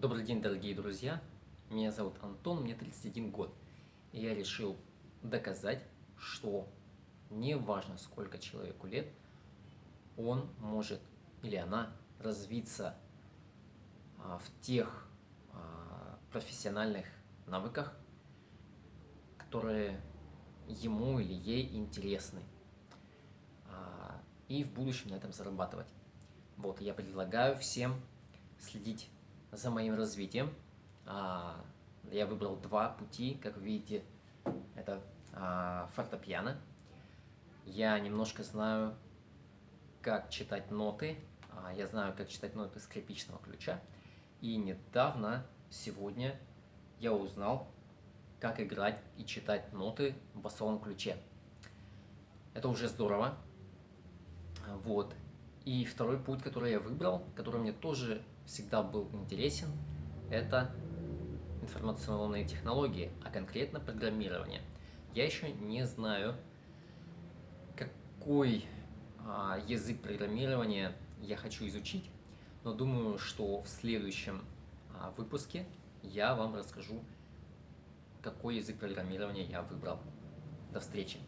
Добрый день, дорогие друзья! Меня зовут Антон, мне 31 год. И я решил доказать, что не важно, сколько человеку лет, он может или она развиться а, в тех а, профессиональных навыках, которые ему или ей интересны. А, и в будущем на этом зарабатывать. Вот, я предлагаю всем следить за моим развитием. А, я выбрал два пути, как видите, это а, фортепиано. Я немножко знаю, как читать ноты, а, я знаю, как читать ноты скрипичного ключа. И недавно, сегодня, я узнал, как играть и читать ноты в басовом ключе. Это уже здорово. Вот. И второй путь, который я выбрал, который мне тоже всегда был интересен, это информационные технологии, а конкретно программирование. Я еще не знаю, какой а, язык программирования я хочу изучить, но думаю, что в следующем а, выпуске я вам расскажу, какой язык программирования я выбрал. До встречи!